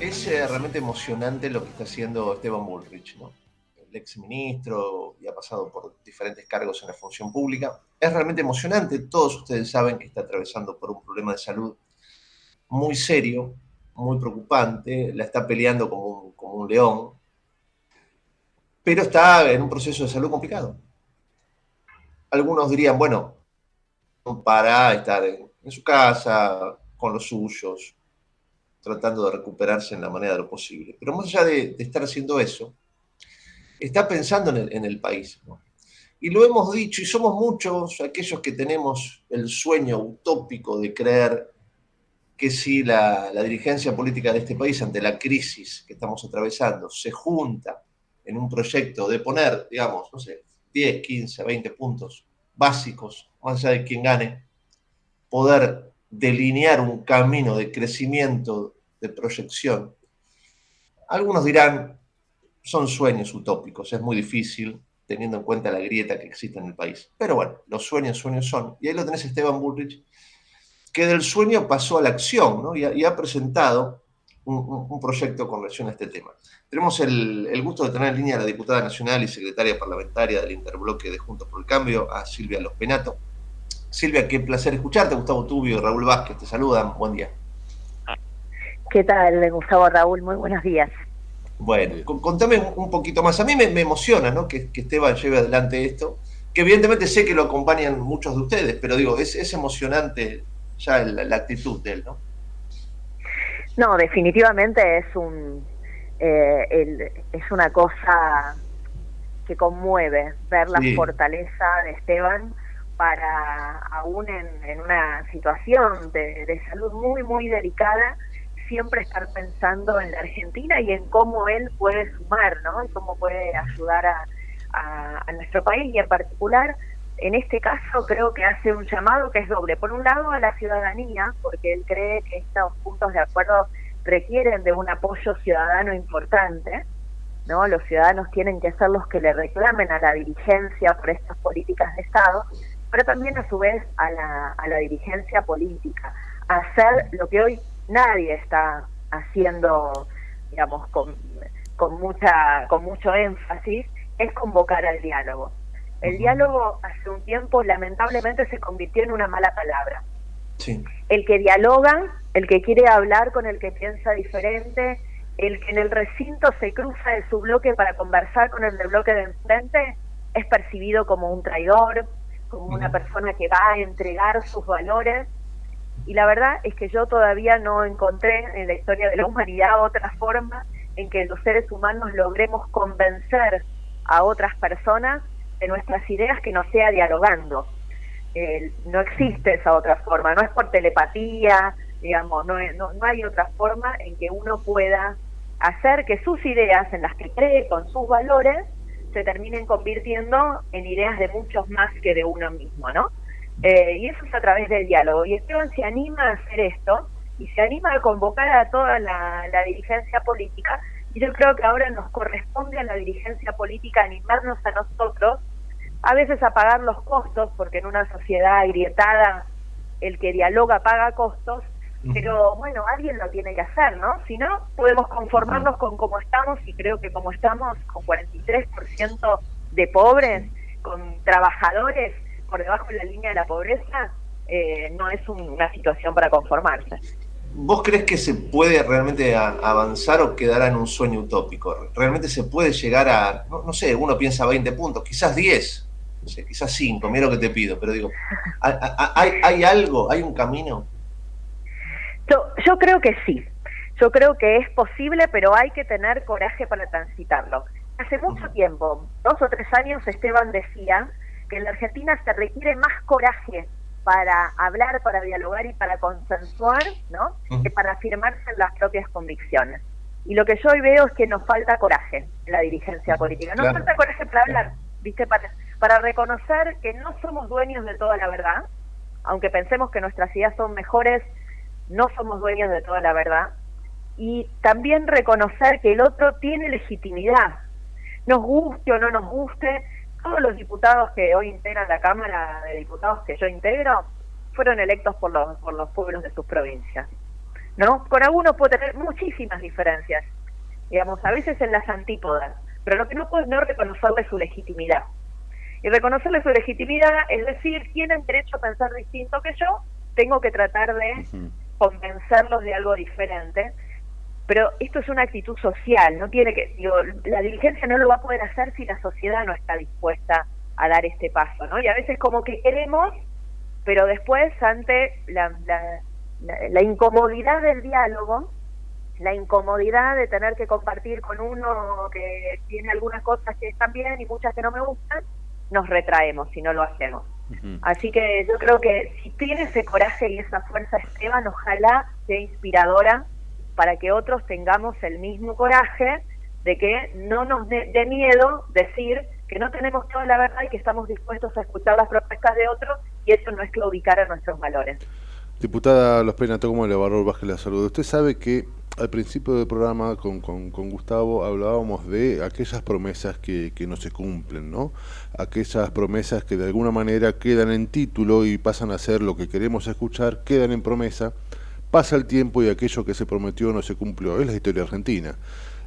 Es eh, realmente emocionante lo que está haciendo Esteban Bullrich, ¿no? el ex ministro y ha pasado por diferentes cargos en la función pública. Es realmente emocionante, todos ustedes saben que está atravesando por un problema de salud muy serio, muy preocupante, la está peleando como un, como un león, pero está en un proceso de salud complicado. Algunos dirían, bueno, para estar en, su casa, con los suyos, tratando de recuperarse en la manera de lo posible. Pero más allá de, estar haciendo eso, está pensando en el, país. Y lo hemos dicho, y somos muchos aquellos que tenemos el sueño utópico de creer que si la, la, dirigencia política de este país, ante la crisis que estamos atravesando, se junta en un proyecto de poner, digamos, no sé, 10, 15, 20 puntos básicos, más allá de quien gane, poder delinear un camino de crecimiento, de proyección. Algunos dirán, son sueños utópicos, es muy difícil teniendo en cuenta la grieta que existe en el país. Pero bueno, los sueños, sueños son. Y ahí lo tenés Esteban Bullrich, que del sueño pasó a la acción, ¿no? y, ha, presentado un, proyecto con relación a este tema. Tenemos el, el, gusto de tener en línea a la diputada nacional y secretaria parlamentaria del Interbloque de Juntos por el Cambio, a Silvia Los Penato. Silvia, qué placer escucharte. Gustavo Tubio y Raúl Vázquez te saludan. Buen día. ¿Qué tal, Gustavo Raúl? Muy buenos días. Bueno, contame un poquito más. A mí me, emociona ¿no? que, Esteban lleve adelante esto, que evidentemente sé que lo acompañan muchos de ustedes, pero digo, es, es emocionante ya la, actitud de él, ¿no? No, definitivamente es un eh, es una cosa que conmueve ver la fortaleza de Esteban para aún en, una situación de, salud muy, muy delicada, siempre estar pensando en la Argentina y en cómo él puede sumar, ¿no? Y cómo puede ayudar a, nuestro país y en particular, en este caso creo que hace un llamado que es doble. Por un lado a la ciudadanía, porque él cree que estos puntos de acuerdo requieren de un apoyo ciudadano importante, ¿no? Los ciudadanos tienen que ser los que le reclamen a la dirigencia por estas políticas de Estado, pero también a su vez a la, a la dirigencia política, a hacer lo que hoy nadie está haciendo, digamos, con, con, mucha, con mucho énfasis, es convocar al diálogo. El diálogo hace un tiempo lamentablemente se convirtió en una mala palabra. El que dialoga, el que quiere hablar con el que piensa diferente, el que en el recinto se cruza de su bloque para conversar con el del bloque de enfrente, es percibido como un traidor, como una persona que va a entregar sus valores. Y la verdad es que yo todavía no encontré en la historia de la humanidad otra forma en que los seres humanos logremos convencer a otras personas de nuestras ideas que no sea dialogando. no existe esa otra forma, no es por telepatía, digamos, no, no, no hay otra forma en que uno pueda hacer que sus ideas en las que cree con sus valores se terminen convirtiendo en ideas de muchos más que de uno mismo, ¿no? Eh, y eso es a través del diálogo. Y Esteban se anima a hacer esto y se anima a convocar a toda la, dirigencia política. Y yo creo que ahora nos corresponde a la dirigencia política animarnos a nosotros, a veces a pagar los costos, porque en una sociedad agrietada el que dialoga paga costos, pero bueno, alguien lo tiene que hacer, ¿no? Si no, podemos conformarnos con cómo estamos y creo que como estamos, con 43% de pobres, con trabajadores por debajo de la línea de la pobreza, eh, no es una situación para conformarse. ¿Vos crees que se puede realmente avanzar o quedar en un sueño utópico? ¿Realmente se puede llegar a, no, sé, uno piensa 20 puntos, quizás 10, no sé, quizás 5, mira lo que te pido, pero digo, ¿hay, hay algo, hay un camino? Yo, creo que sí. Yo creo que es posible, pero hay que tener coraje para transitarlo. Hace mucho tiempo, dos o tres años, Esteban decía que en la Argentina se requiere más coraje para hablar, para dialogar y para consensuar, ¿no? Que para afirmarse en las propias convicciones. Y lo que yo hoy veo es que nos falta coraje en la dirigencia política. Nos falta coraje para hablar, ¿viste? Para, para reconocer que no somos dueños de toda la verdad, aunque pensemos que nuestras ideas son mejores no somos dueños de toda la verdad, y también reconocer que el otro tiene legitimidad, nos guste o no nos guste, todos los diputados que hoy integran la Cámara de Diputados que yo integro fueron electos por los, por los pueblos de sus provincias. ¿no? Con algunos puede tener muchísimas diferencias, digamos, a veces en las antípodas, pero lo que no puedo es no reconocerle su legitimidad. Y reconocerle su legitimidad es decir, tienen derecho a pensar distinto que yo, tengo que tratar de convencerlos de algo diferente, pero esto es una actitud social, no tiene que, digo, la diligencia no lo va a poder hacer si la sociedad no está dispuesta a dar este paso, ¿no? Y a veces como que queremos, pero después ante la, la, incomodidad del diálogo, la incomodidad de tener que compartir con uno que tiene algunas cosas que están bien y muchas que no me gustan, nos retraemos si no lo hacemos. Así que yo creo que si tiene ese coraje y esa fuerza Esteban, ojalá sea inspiradora para que otros tengamos el mismo coraje de que no nos dé miedo decir que no tenemos toda la verdad y que estamos dispuestos a escuchar las propuestas de otros y eso no es claudicar a nuestros valores. Diputada Los Pena, ¿cómo le Barro Vázquez la saludo? Usted sabe que al principio del programa con, con, Gustavo hablábamos de aquellas promesas que, que, no se cumplen, ¿no? Aquellas promesas que de alguna manera quedan en título y pasan a ser lo que queremos escuchar, quedan en promesa, pasa el tiempo y aquello que se prometió no se cumplió. Es la historia argentina.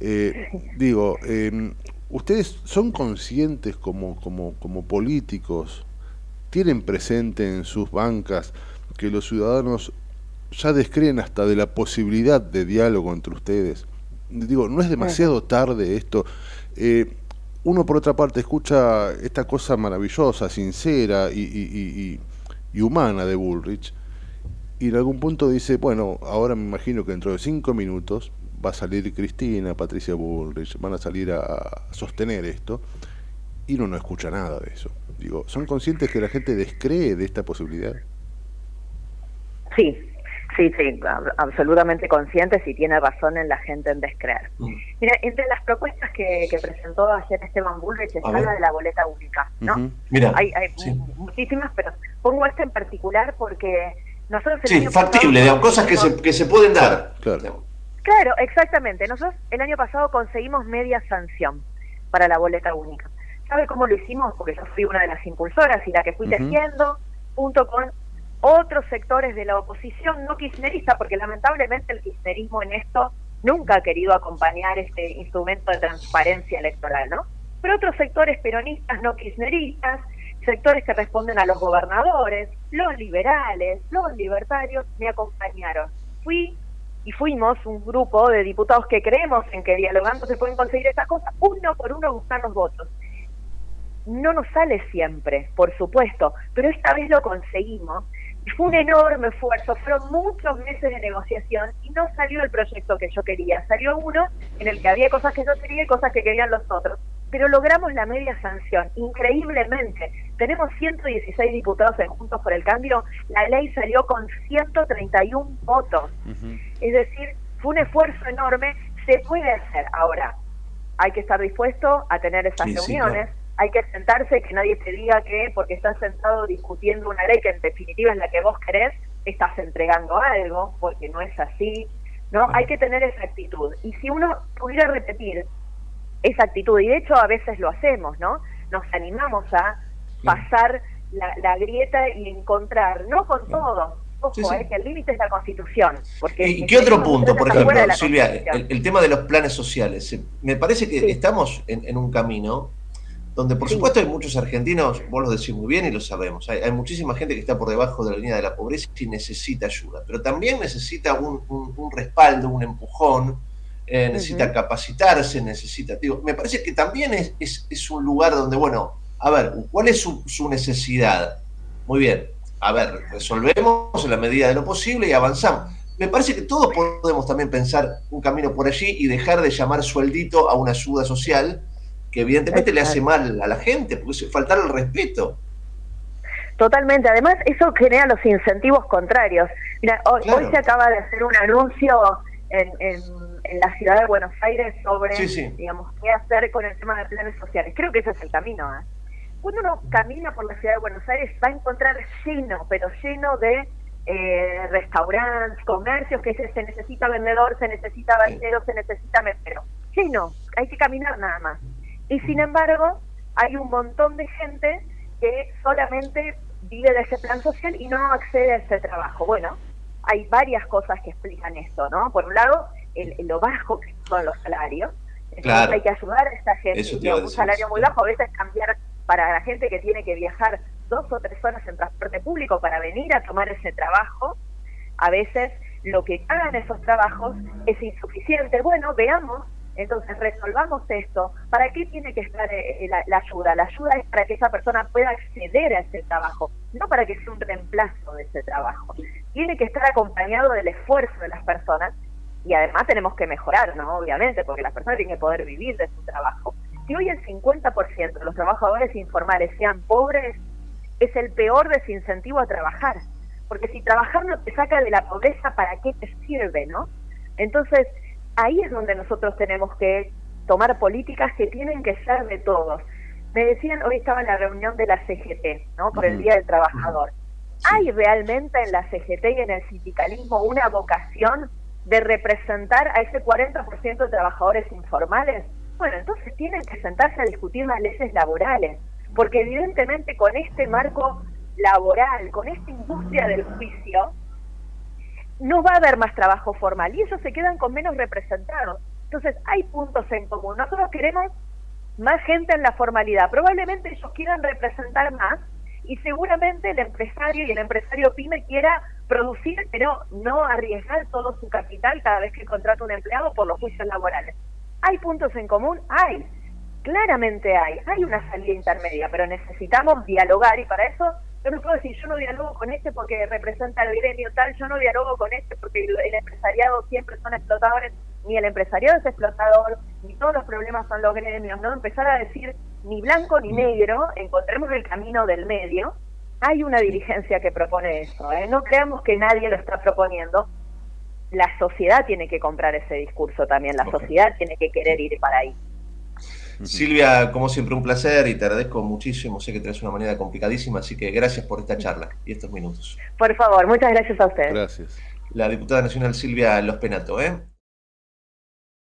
Eh, digo, em, ¿ustedes son conscientes como, como, como políticos, tienen presente en sus bancas que los ciudadanos ya descreen hasta de la posibilidad de diálogo entre ustedes? Digo, ¿no es demasiado tarde esto? Eh, uno por otra parte escucha esta cosa maravillosa, sincera y, y humana de Bullrich, y en algún punto dice, bueno, ahora me imagino que dentro de cinco minutos va a salir Cristina, Patricia Bullrich, van a salir a sostener esto, y uno no escucha nada de eso. Digo, ¿son conscientes que la gente descree de esta posibilidad? Sí, sí, sí, absolutamente conscientes y tiene razón en la gente en descreer. Mm. Mira, entre las propuestas que, presentó ayer Esteban Bullrich está la de la boleta única, ¿no? Mira, hay, muchísimas, pero pongo esta en particular porque nosotros... Sí, factible, cosas que se, que se pueden dar. Claro. Claro, exactamente. Nosotros el año pasado conseguimos media sanción para la boleta única. ¿Sabe cómo lo hicimos? Porque yo fui una de las impulsoras y la que fui tejiendo, junto con otros sectores de la oposición no kirchnerista, porque lamentablemente el kirchnerismo en esto nunca ha querido acompañar este instrumento de transparencia electoral, ¿no? Pero otros sectores peronistas no kirchneristas, sectores que responden a los gobernadores, los liberales, los libertarios, me acompañaron. Fui y fuimos un grupo de diputados que creemos en que dialogando se pueden conseguir esas cosas, uno por uno buscar los votos. No nos sale siempre, por supuesto, pero esta vez lo conseguimos. Y fue un enorme esfuerzo, fueron muchos meses de negociación y no salió el proyecto que yo quería. Salió uno en el que había cosas que yo quería y cosas que querían los otros. Pero logramos la media sanción, increíblemente. Tenemos 116 diputados en Juntos por el Cambio, la ley salió con 131 votos. Es decir, fue un esfuerzo enorme, se puede hacer. Ahora, hay que estar dispuesto a tener esas reuniones, hay que sentarse, que nadie te diga que porque estás sentado discutiendo una ley que en definitiva es la que vos querés, estás entregando algo, porque no es así. ¿no? Hay que tener esa actitud. Y si uno pudiera repetir esa actitud, y de hecho a veces lo hacemos, ¿no? Nos animamos a pasar la, grieta y encontrar, no con todo, ojo, eh, que el límite es la Constitución. Porque ¿Y qué otro punto, por ejemplo, Silvia, el, tema de los planes sociales? Me parece que estamos en, un camino donde por supuesto hay muchos argentinos, vos lo decís muy bien y lo sabemos, hay, muchísima gente que está por debajo de la línea de la pobreza y necesita ayuda, pero también necesita un, respaldo, un empujón, eh, necesita capacitarse, necesita... Digo, me parece que también es, es, un lugar donde, bueno, a ver, ¿cuál es su, su necesidad? Muy bien, a ver, resolvemos en la medida de lo posible y avanzamos. Me parece que todos podemos también pensar un camino por allí y dejar de llamar sueldito a una ayuda social que evidentemente le hace mal a la gente, porque es faltar el respeto. Totalmente, además eso genera los incentivos contrarios. Mira, hoy, se acaba de hacer un anuncio en, en, la ciudad de Buenos Aires sobre, digamos, qué hacer con el tema de planes sociales. Creo que ese es el camino. ¿eh? Cuando uno camina por la ciudad de Buenos Aires va a encontrar lleno, pero lleno de eh, restaurantes, comercios, que se, se necesita vendedor, se necesita bandero, se necesita mesero. Lleno, hay que caminar nada más. Y sin embargo, hay un montón de gente que solamente vive de ese plan social y no accede a ese trabajo. Bueno, hay varias cosas que explican esto, ¿no? Por un lado, el, lo bajo que son los salarios. Entonces hay que ayudar a esta gente. un salario muy bajo, a veces cambiar para la gente que tiene que viajar dos o tres horas en transporte público para venir a tomar ese trabajo, a veces lo que hagan esos trabajos es insuficiente. Bueno, veamos, entonces resolvamos esto. ¿Para qué tiene que estar eh, la, ayuda? La ayuda es para que esa persona pueda acceder a ese trabajo, no para que sea un reemplazo de ese trabajo. Tiene que estar acompañado del esfuerzo de las personas y además tenemos que mejorar, ¿no? Obviamente, porque las personas tienen que poder vivir de su trabajo. Si hoy el 50% de los trabajadores informales sean pobres, es el peor desincentivo a trabajar. Porque si trabajar no te saca de la pobreza, ¿para qué te sirve, no? Entonces, ahí es donde nosotros tenemos que tomar políticas que tienen que ser de todos. Me decían, hoy estaba en la reunión de la CGT, ¿no? Por el Día del Trabajador. ¿Hay realmente en la CGT y en el sindicalismo una vocación de representar a ese 40% de trabajadores informales? Bueno, entonces tienen que sentarse a discutir las leyes laborales, porque evidentemente con este marco laboral, con esta industria del juicio, no va a haber más trabajo formal y ellos se quedan con menos representados. Entonces hay puntos en común. Nosotros queremos más gente en la formalidad. Probablemente ellos quieran representar más y seguramente el empresario y el empresario pyme quiera producir, pero no arriesgar todo su capital cada vez que contrata un empleado por los juicios laborales. ¿Hay puntos en común? Hay. Claramente hay. Hay una salida intermedia, pero necesitamos dialogar y para eso yo no puedo decir, yo no dialogo con este porque representa el gremio tal, yo no dialogo con este porque el, empresariado siempre son explotadores, ni el empresariado es explotador, ni todos los problemas son los gremios, ¿no? Empezar a decir ni blanco ni negro, encontremos el camino del medio. Hay una dirigencia que propone eso, ¿eh? no creamos que nadie lo está proponiendo. La sociedad tiene que comprar ese discurso también, la sociedad tiene que querer ir para ahí. Silvia, como siempre, un placer y te agradezco muchísimo. Sé que tenés una manera complicadísima, así que gracias por esta charla y estos minutos. Por favor, muchas gracias a ustedes. Gracias. La diputada nacional Silvia Los Penato, ¿eh?